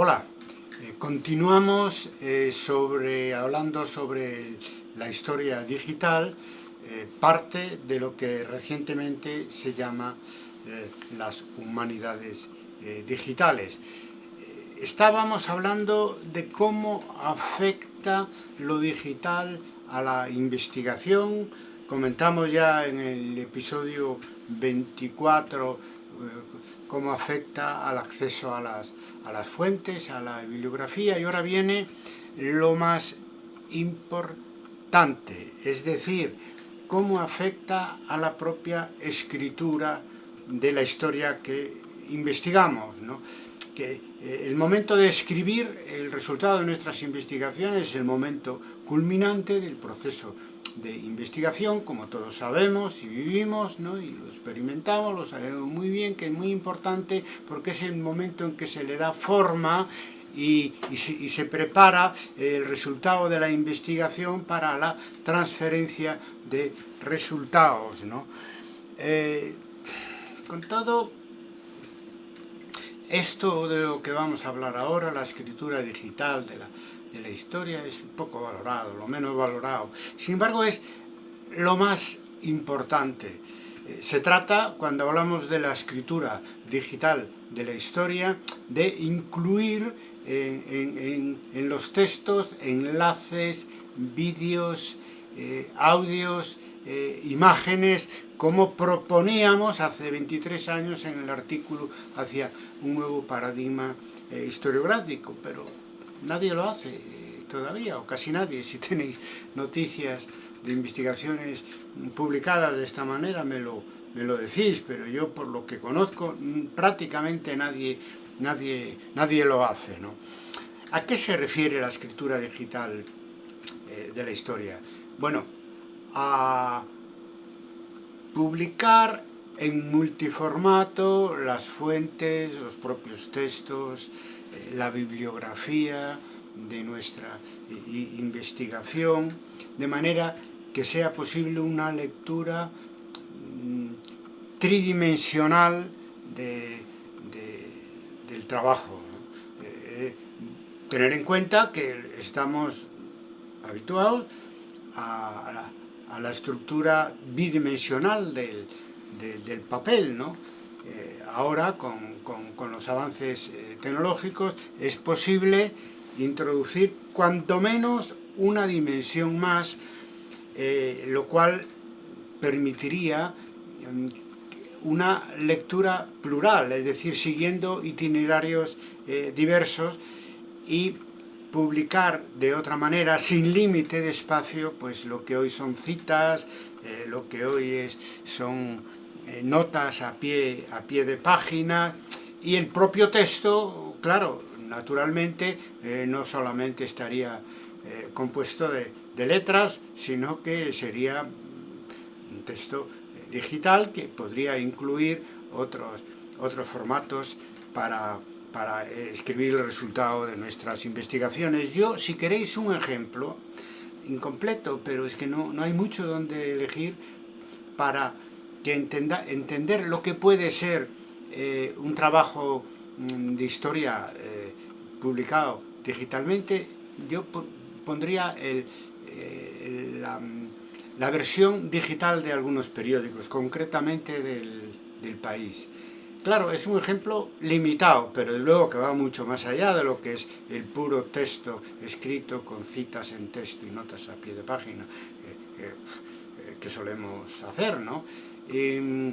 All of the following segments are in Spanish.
Hola, eh, continuamos eh, sobre, hablando sobre la historia digital, eh, parte de lo que recientemente se llama las humanidades digitales. Estábamos hablando de cómo afecta lo digital a la investigación, comentamos ya en el episodio 24 cómo afecta al acceso a las a las fuentes, a la bibliografía, y ahora viene lo más importante, es decir, cómo afecta a la propia escritura de la historia que investigamos. ¿no? Que eh, el momento de escribir el resultado de nuestras investigaciones es el momento culminante del proceso de investigación, como todos sabemos y vivimos, ¿no? y lo experimentamos, lo sabemos muy bien, que es muy importante porque es el momento en que se le da forma y, se, prepara el resultado de la investigación para la transferencia de resultados. ¿no? Eh, con todo esto de lo que vamos a hablar ahora, la escritura digital de la de la historia es poco valorado, lo menos valorado. Sin embargo, es lo más importante. Eh, se trata, cuando hablamos de la escritura digital de la historia, de incluir en, los textos enlaces, vídeos, eh, audios, eh, imágenes, como proponíamos hace 23 años en el artículo hacia un nuevo paradigma historiográfico, pero nadie lo hace todavía, o casi nadie. Si tenéis noticias de investigaciones publicadas de esta manera, me lo, me lo decís, pero yo por lo que conozco, prácticamente nadie, nadie, nadie lo hace. ¿no? ¿A qué se refiere la escritura digital eh, de la historia? Bueno, a publicar en multiformato las fuentes, los propios textos, eh, la bibliografía de nuestra investigación, de manera que sea posible una lectura mm, tridimensional del trabajo. Eh, tener en cuenta que estamos habituados a, la estructura bidimensional del, papel, ¿no? Eh, ahora, con, los avances eh, tecnológicos, es posible introducir cuanto menos una dimensión más, eh, lo cual permitiría mm, una lectura plural, es decir, siguiendo itinerarios diversos y publicar de otra manera, sin límite de espacio, pues lo que hoy son citas, lo que hoy es, son eh, notas a pie, a pie de página y el propio texto, claro, naturalmente eh, no solamente estaría eh, compuesto de, letras, sino que sería un texto digital que podría incluir otros, otros formatos para, para escribir el resultado de nuestras investigaciones. Yo, si queréis un ejemplo, incompleto, pero es que no, no hay mucho donde elegir para entender lo que puede ser eh, un trabajo mm, de historia eh, publicado digitalmente, yo pondría eh, la, versión digital de algunos periódicos, concretamente del, país. Claro, es un ejemplo limitado, pero luego que va mucho más allá de lo que es el puro texto escrito con citas en texto y notas a pie de página que solemos hacer, ¿no? Y,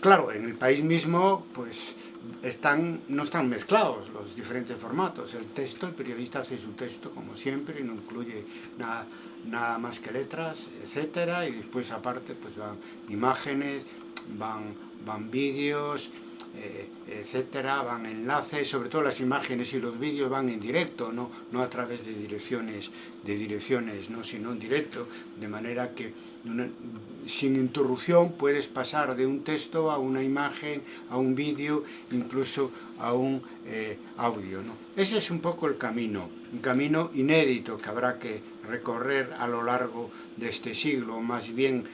claro, en el país mismo, pues, están, no están mezclados los diferentes formatos. El texto, el periodista hace su texto, como siempre, y no incluye nada, nada más que letras, etcétera, y después, aparte, pues van imágenes, van, van vídeos, eh, etcétera, van enlaces, sobre todo las imágenes y los vídeos van en directo, no, no a través de direcciones, de direcciones ¿no? sino en directo, de manera que sin interrupción puedes pasar de un texto a una imagen, a un vídeo, incluso a un eh, audio. ¿no? Ese es un poco el camino, un camino inédito que habrá que recorrer a lo largo de este siglo, más bien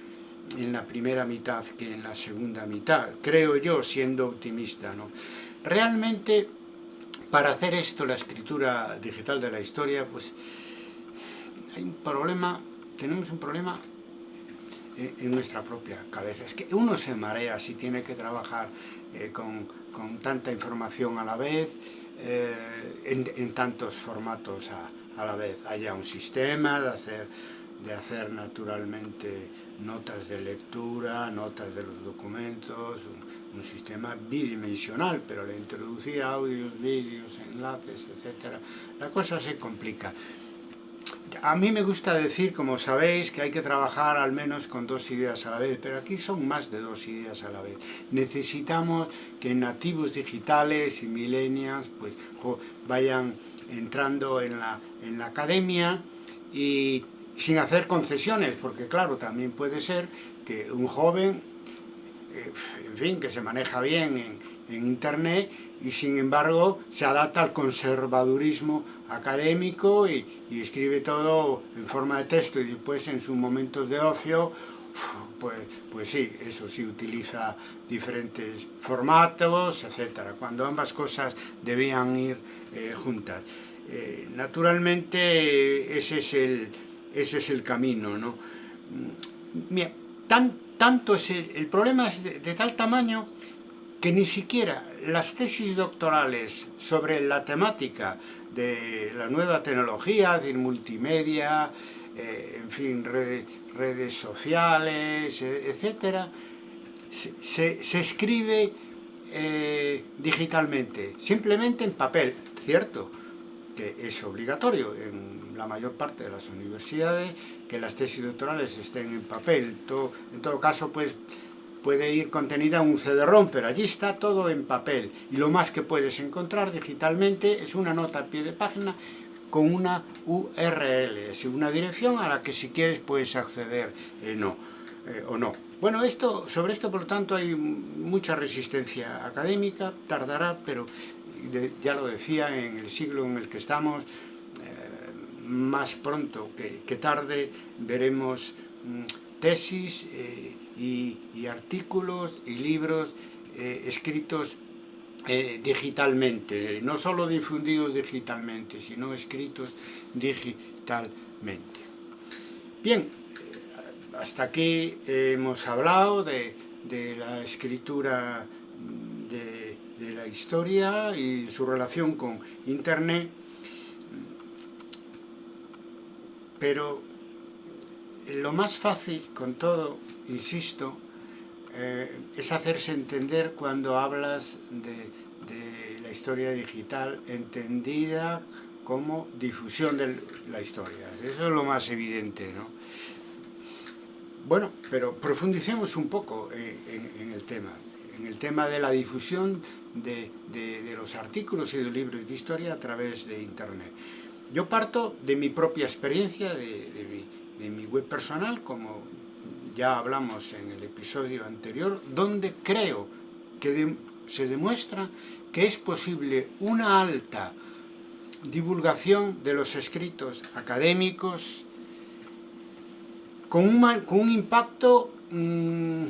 en la primera mitad que en la segunda mitad, creo yo, siendo optimista. ¿no? Realmente, para hacer esto, la escritura digital de la historia, pues hay un problema, tenemos un problema en, nuestra propia cabeza. Es que uno se marea si tiene que trabajar eh, con, con, tanta información a la vez, eh, en, en, tantos formatos a, a, la vez. Haya un sistema de hacer, de hacer naturalmente notas de lectura, notas de los documentos, un, un sistema bidimensional, pero le introducir audios, vídeos, enlaces, etc. La cosa se complica. A mí me gusta decir, como sabéis, que hay que trabajar al menos con dos ideas a la vez, pero aquí son más de dos ideas a la vez. Necesitamos que nativos digitales y millennials pues, vayan entrando en la, en la academia y sin hacer concesiones, porque claro, también puede ser que un joven, eh, en fin, que se maneja bien en, Internet y sin embargo se adapta al conservadurismo académico y, y, escribe todo en forma de texto y después en sus momentos de ocio, pues, pues sí, eso sí, utiliza diferentes formatos, etcétera, cuando ambas cosas debían ir eh, juntas. Eh, naturalmente ese es el, ese es el camino, ¿no? Tan, tanto el, problema es de, tal tamaño que ni siquiera las tesis doctorales sobre la temática de la nueva tecnología, de multimedia, eh, en fin, redes, sociales, eh, etcétera, se, se, escribe eh, digitalmente, simplemente en papel, cierto, que es obligatorio en la mayor parte de las universidades que las tesis doctorales estén en papel, en todo caso, pues puede ir contenida en un CD-ROM, pero allí está todo en papel. Y lo más que puedes encontrar digitalmente es una nota a pie de página con una URL, es una dirección a la que si quieres puedes acceder eh, no, eh, o no. Bueno, esto, sobre esto por lo tanto hay mucha resistencia académica, tardará, pero ya lo decía, en el siglo en el que estamos, eh, más pronto que, tarde veremos mm, tesis eh, y, artículos y libros eh, escritos digitalmente, no solo difundidos digitalmente, sino escritos digitalmente. Bien, hasta aquí hemos hablado de, la escritura historia y su relación con Internet, pero lo más fácil con todo insisto, eh, es hacerse entender cuando hablas de, la historia digital entendida como difusión de la historia. Eso es lo más evidente, ¿no? Bueno, pero profundicemos un poco en, en el tema, en el tema de la difusión de, de, los artículos y de libros de historia a través de Internet. Yo parto de mi propia experiencia, de, mi, web personal, como ya hablamos en el episodio anterior, donde creo que se demuestra que es posible una alta divulgación de los escritos académicos con un, impacto mmm,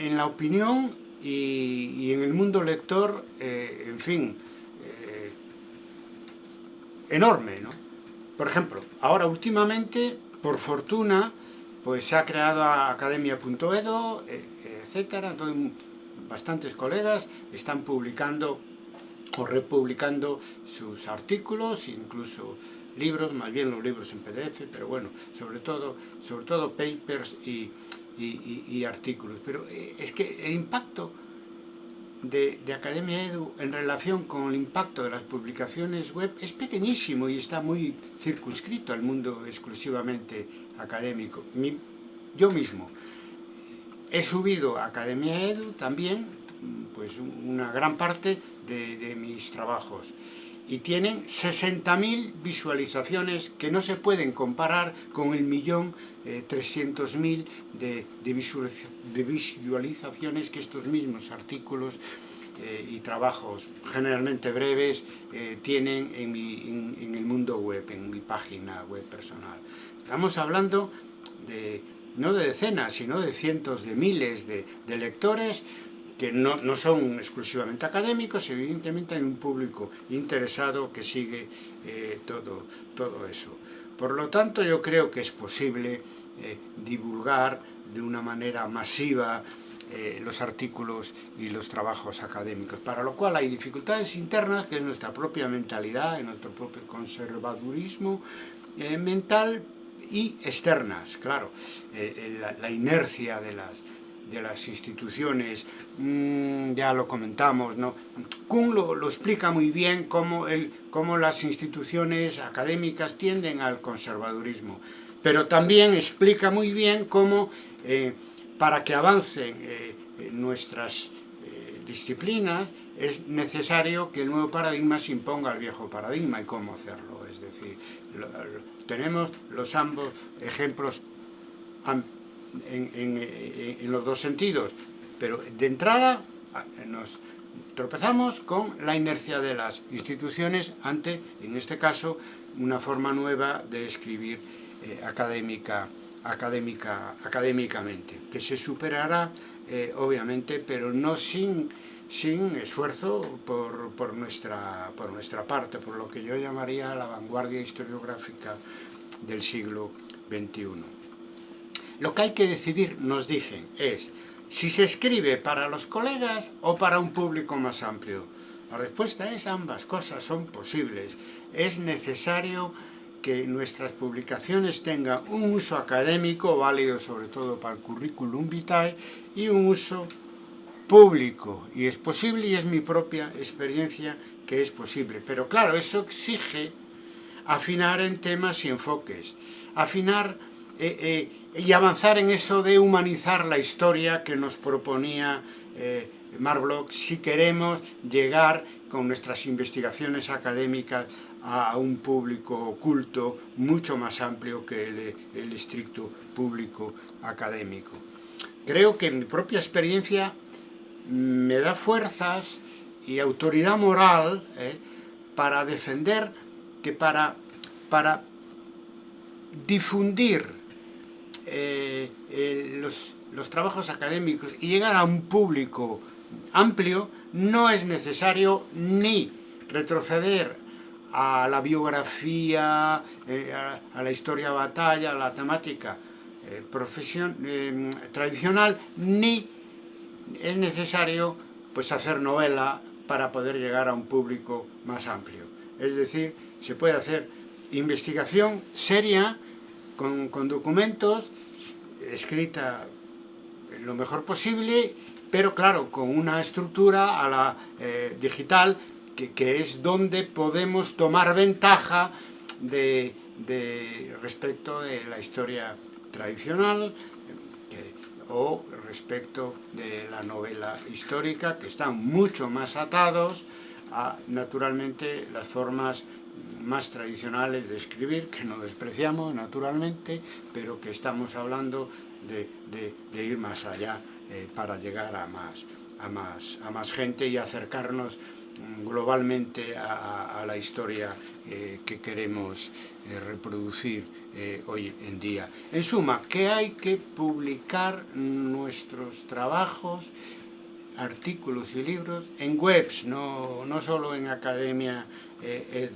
en la opinión y, en el mundo lector, eh, en fin, eh, enorme, ¿no? Por ejemplo, ahora últimamente, por fortuna, pues se ha creado academia.edo, e, etcétera, entonces bastantes colegas están publicando o republicando sus artículos, incluso libros, más bien los libros en PDF, pero bueno, sobre todo, sobre todo papers y, y, artículos. Pero eh, es que el impacto de, de, Academia Edu en relación con el impacto de las publicaciones web es pequeñísimo y está muy circunscrito al mundo exclusivamente académico. Mi, yo mismo he subido a Academia Edu también pues una gran parte de mis trabajos y tienen 60.000 visualizaciones que no se pueden comparar con el millón eh, 300.000 de, visualizaciones que estos mismos artículos eh, y trabajos generalmente breves eh, tienen en, el mundo web, en mi página web personal. Estamos hablando de, no de decenas, sino de cientos de miles de lectores que no, no, son exclusivamente académicos, evidentemente hay un público interesado que sigue eh, todo, todo eso. Por lo tanto, yo creo que es posible eh, divulgar de una manera masiva eh, los artículos y los trabajos académicos, para lo cual hay dificultades internas, que es nuestra propia mentalidad, nuestro propio conservadurismo mental, y externas, claro, la, la, inercia de las, de las instituciones, mmm, ya lo comentamos, ¿no? Kuhn lo, explica muy bien cómo, el, cómo las instituciones académicas tienden al conservadurismo, pero también explica muy bien cómo eh, para que avancen eh, nuestras eh, disciplinas es necesario que el nuevo paradigma se imponga al viejo paradigma y cómo hacerlo. Es decir, tenemos los ambos ejemplos en, en, en, los dos sentidos, pero de entrada nos tropezamos con la inercia de las instituciones ante, en este caso, una forma nueva de escribir eh, académica académica, académicamente, que se superará, eh, obviamente, pero no sin, sin esfuerzo por, por, nuestra, por nuestra parte, por lo que yo llamaría la vanguardia historiográfica del siglo XXI. Lo que hay que decidir, nos dicen, es si se escribe para los colegas o para un público más amplio. La respuesta es ambas cosas son posibles. Es necesario que nuestras publicaciones tengan un uso académico, válido sobre todo para el currículum vitae, y un uso público. Y es posible, y es mi propia experiencia, que es posible. Pero claro, eso exige afinar en temas y enfoques. Afinar eh, eh, y avanzar en eso de humanizar la historia que nos proponía eh, Marbloch si queremos llegar con nuestras investigaciones académicas a un público oculto mucho más amplio que el, estricto público académico. Creo que mi propia experiencia me da fuerzas y autoridad moral eh, para defender que para, para difundir eh, eh, los, trabajos académicos y llegar a un público amplio no es necesario ni retroceder a la biografía, eh, a, la historia batalla, a la temática profesión, eh, tradicional, ni es necesario pues, hacer novela para poder llegar a un público más amplio. Es decir, se puede hacer investigación seria, con, documentos, escrita lo mejor posible, pero claro, con una estructura a la eh, digital que, que, es donde podemos tomar ventaja de, de respecto de la historia tradicional o respecto de la novela histórica, que están mucho más atados a, naturalmente, las formas más tradicionales de escribir, que no despreciamos, naturalmente, pero que estamos hablando de, ir más allá eh, para llegar a más, a, más, a más gente y acercarnos mm, globalmente a, la historia eh, que queremos eh, reproducir hoy en día. En suma, que hay que publicar nuestros trabajos, artículos y libros en webs, no, no solo en Academia eh.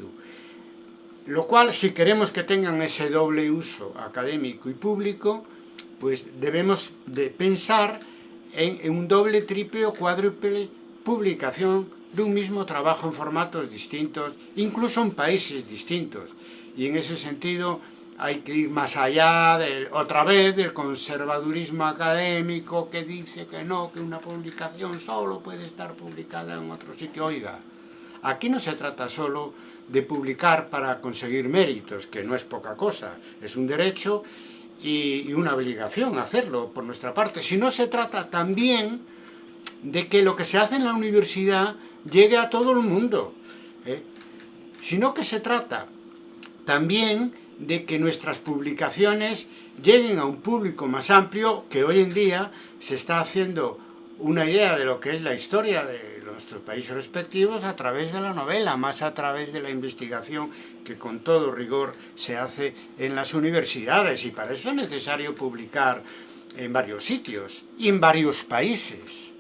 Lo cual, si queremos que tengan ese doble uso académico y público, pues debemos de pensar en, un doble, triple o cuádruple publicación de un mismo trabajo en formatos distintos, incluso en países distintos. Y en ese sentido hay que ir más allá, otra vez, del conservadurismo académico que dice que no, que una publicación solo puede estar publicada en otro sitio. Oiga, aquí no se trata solo de publicar para conseguir méritos, que no es poca cosa, es un derecho y, una obligación hacerlo por nuestra parte, sino se trata también de que lo que se hace en la universidad llegue a todo el mundo, ¿eh? sino que se trata también de que nuestras publicaciones lleguen a un público más amplio que hoy en día se está haciendo una idea de lo que es la historia de nuestros países respectivos a través de la novela, más a través de la investigación que con todo rigor se hace en las universidades y para eso es necesario publicar en varios sitios y en varios países.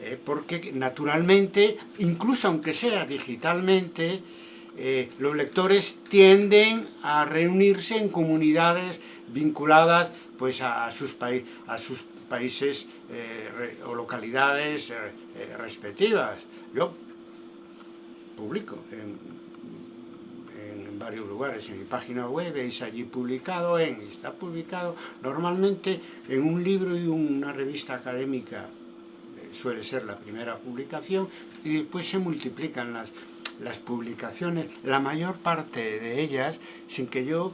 eh, porque naturalmente, incluso aunque sea digitalmente, eh, los lectores tienden a reunirse en comunidades vinculadas pues, a, sus, a sus países eh, o localidades respectivas. Yo publico en, varios lugares, en mi página web, veis allí publicado en, está publicado normalmente en un libro y una revista académica suele ser la primera publicación, y después se multiplican las, las publicaciones, la mayor parte de ellas, sin que yo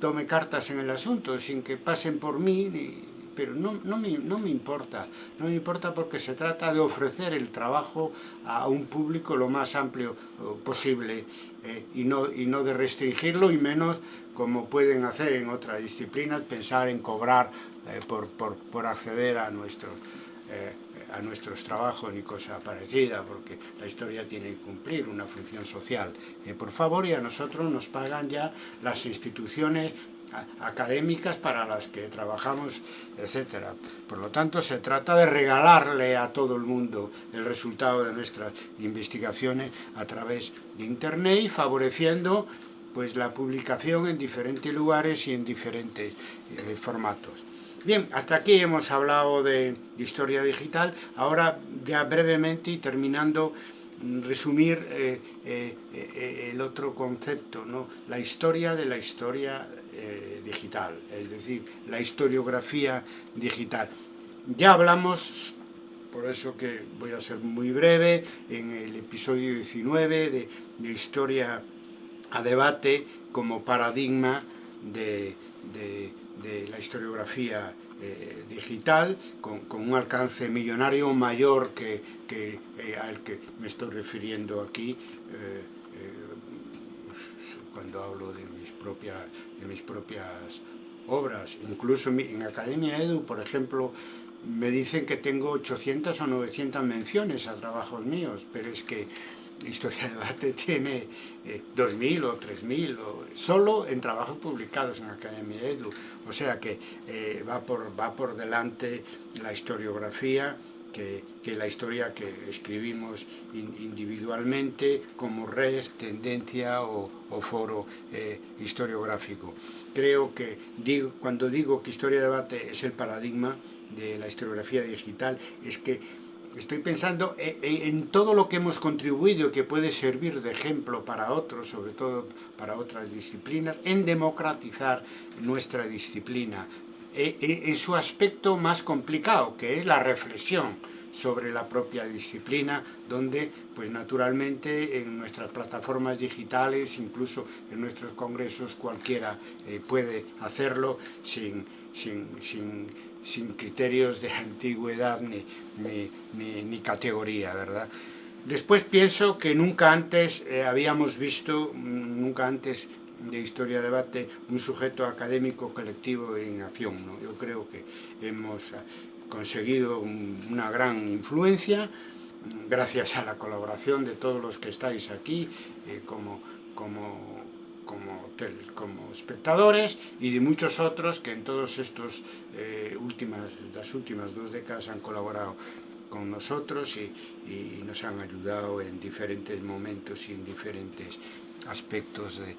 tome cartas en el asunto, sin que pasen por mí, pero no, no, me, no, me, importa, no me importa porque se trata de ofrecer el trabajo a un público lo más amplio eh, posible eh, y, no, y no de restringirlo y menos como pueden hacer en otras disciplinas, pensar en cobrar eh, por, por, por, acceder a nuestros a nuestros trabajos ni cosa parecida, porque la historia tiene que cumplir una función social. Por favor, y a nosotros nos pagan ya las instituciones académicas para las que trabajamos, etcétera. Por lo tanto, se trata de regalarle a todo el mundo el resultado de nuestras investigaciones a través de Internet y favoreciendo pues, la publicación en diferentes lugares y en diferentes eh, formatos. Bien, hasta aquí hemos hablado de historia digital. Ahora, ya brevemente y terminando, mm, resumir eh, eh, el otro concepto, ¿no? la historia de la historia digital, es decir, la historiografía digital. Ya hablamos, por eso que voy a ser muy breve, en el episodio 19 de, Historia a Debate como paradigma de, la historiografía eh, digital, con, un alcance millonario mayor que, eh, al que me estoy refiriendo aquí, eh, cuando hablo de propias, mis propias obras. Incluso en Academia Edu, por ejemplo, me dicen que tengo 800 o 900 menciones a trabajos míos, pero es que Historia de Debate tiene 2.000 o 3.000, solo en trabajos publicados en Academia Edu. O sea que eh, va, por, va por delante la historiografía que, que la historia que escribimos in, individualmente como red, tendencia o, o foro eh, historiográfico. Creo que digo, cuando digo que Historia de Debate es el paradigma de la historiografía digital, es que estoy pensando en, todo lo que hemos contribuido que puede servir de ejemplo para otros, sobre todo para otras disciplinas, en democratizar nuestra disciplina, e, e, en su aspecto más complicado, que es la reflexión sobre la propia disciplina, donde pues naturalmente en nuestras plataformas digitales, incluso en nuestros congresos, cualquiera eh, puede hacerlo sin, sin, sin sin criterios de antigüedad ni, ni, ni, categoría, ¿verdad? Después pienso que nunca antes eh, habíamos visto, nunca antes de Historia Debate, un sujeto académico colectivo en acción. ¿no? Yo creo que hemos eh, conseguido un, una gran influencia gracias a la colaboración de todos los que estáis aquí eh, como, como como, como espectadores y de muchos otros que en todas estas eh, últimas, últimas dos décadas han colaborado con nosotros y, y, nos han ayudado en diferentes momentos y en diferentes aspectos de,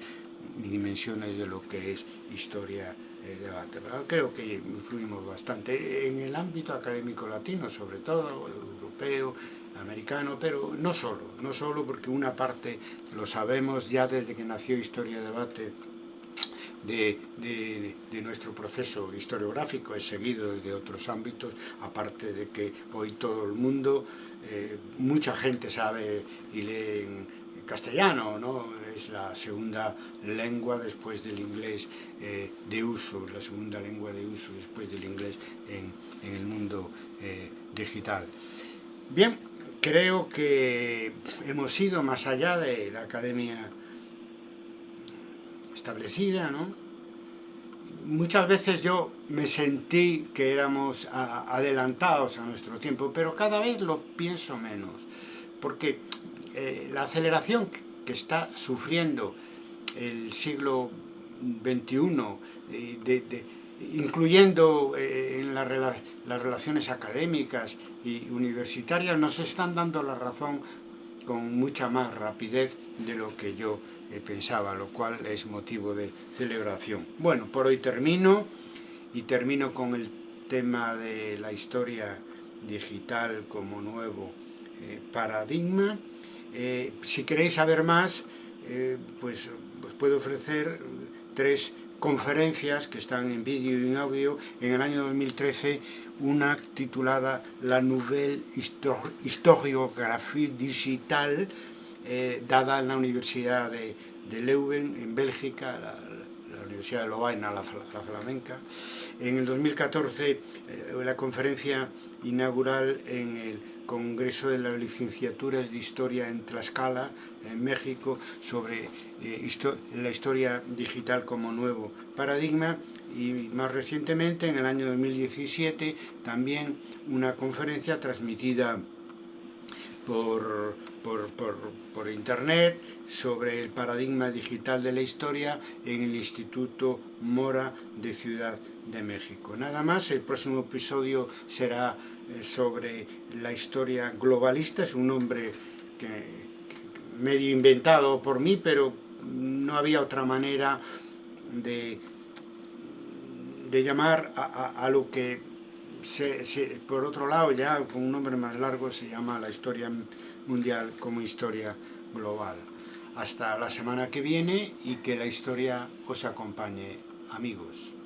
dimensiones de lo que es historia eh, debate. Creo que influimos bastante en el ámbito académico latino, sobre todo europeo, americano, pero no solo, no solo porque una parte lo sabemos ya desde que nació Historia Debate de, de, de, nuestro proceso historiográfico, es seguido desde otros ámbitos, aparte de que hoy todo el mundo, eh, mucha gente sabe y lee castellano, ¿no? es la segunda lengua después del inglés eh, de uso, la segunda lengua de uso después del inglés en, el mundo eh, digital. Bien, creo que hemos ido más allá de la academia establecida, ¿no? Muchas veces yo me sentí que éramos adelantados a nuestro tiempo, pero cada vez lo pienso menos, porque eh, la aceleración que está sufriendo el siglo XXI eh, incluyendo eh, en la, las relaciones académicas y universitarias, nos están dando la razón con mucha más rapidez de lo que yo pensaba, lo cual es motivo de celebración. Bueno, por hoy termino y termino con el tema de la historia digital como nuevo paradigma. Eh, si queréis saber más, eh, pues os puedo ofrecer tres conferencias que están en vídeo y en audio. En el año 2013, una titulada La Nouvelle Historiographie Digital, dada en la Universidad de, Leuven, en Bélgica, la, Universidad de Lovaina, la, la, flamenca. En el 2014, la conferencia inaugural en el Congreso de las Licenciaturas de Historia en Tlaxcala, en México, sobre eh, la historia digital como nuevo paradigma y más recientemente, en el año 2017, también una conferencia transmitida por, por, por, por, internet sobre el paradigma digital de la historia en el Instituto Mora de Ciudad de México. Nada más, el próximo episodio será sobre la historia globalista, es un nombre que, medio inventado por mí, pero no había otra manera de, de llamar a, lo que, por otro lado, ya con un nombre más largo, se llama la historia mundial como historia global. Hasta la semana que viene y que la historia os acompañe, amigos.